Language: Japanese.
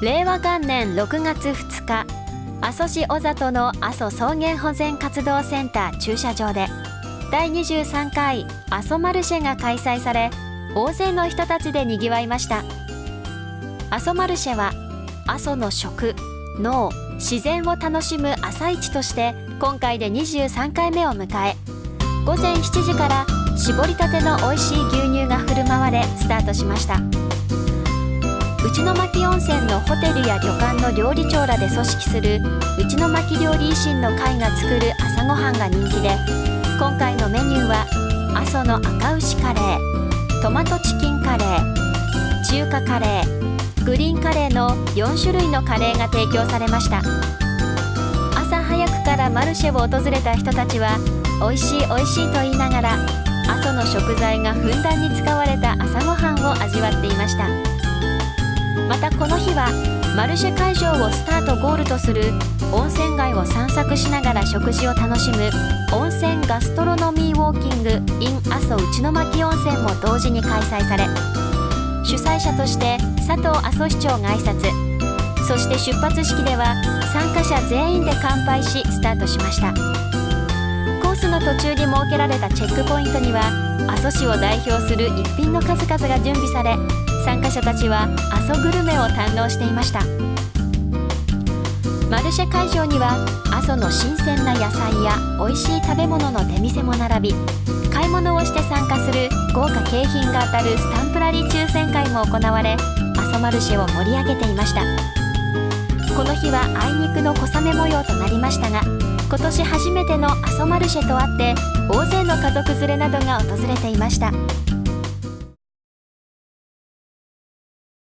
令和元年6月2日阿蘇市小里の阿蘇草原保全活動センター駐車場で第23回阿蘇マルシェが開催され大勢の人たちでにぎわいました。阿蘇マルシェは阿蘇の食農自然を楽しむ朝市として今回で23回目を迎え午前7時から絞りたての美味しい牛乳が振る舞われスタートしました。内巻温泉のホテルや旅館の料理長らで組織する内巻料理維新の会が作る朝ごはんが人気で今回のメニューは阿蘇の赤牛カレートマトチキンカレー中華カレーグリーンカレーの4種類のカレーが提供されました。朝早くからマルシェを訪れた人たちは美味しい美味しいと言いながら阿蘇の食材がふんだんに使われた朝ごはんを味わっていました。またこの日はマルシェ会場をスタートゴールとする温泉街を散策しながら食事を楽しむ温泉ガストロノミーウォーキング in 阿蘇内巻温泉も同時に開催され主催者として佐藤阿蘇市長が挨拶そして出発式では参加者全員で乾杯しスタートしました。の途中に設けられたチェックポイントには阿蘇市を代表する一品の数々が準備され参加者たちは阿蘇グルメを堪能していました。マルシェ会場には阿蘇の新鮮な野菜や美味しい食べ物の出店も並び買い物をして参加する豪華景品が当たるスタンプラリー抽選会も行われ阿蘇マルシェを盛り上げていました。この日はあいにくの小雨模様となりましたが今年初めての阿蘇マルシェとあって大勢の家族連れなどが訪れていました。